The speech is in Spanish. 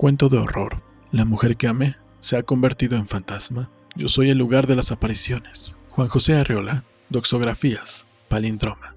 Cuento de horror. La mujer que amé se ha convertido en fantasma. Yo soy el lugar de las apariciones. Juan José Arreola, Doxografías, Palindroma.